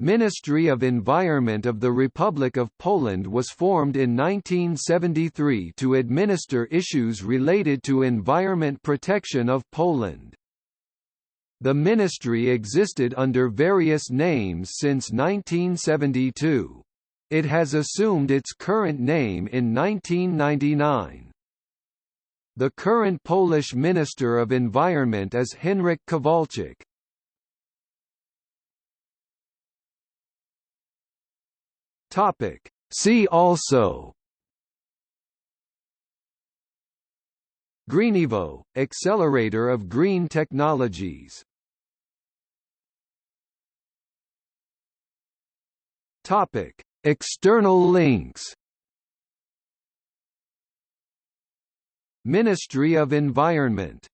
Ministry of Environment of the Republic of Poland was formed in 1973 to administer issues related to environment protection of Poland. The ministry existed under various names since 1972. It has assumed its current name in 1999. The current Polish Minister of Environment is Henryk Kowalczyk. Topic. See also GreenEvo, accelerator of green technologies Topic. External links Ministry of Environment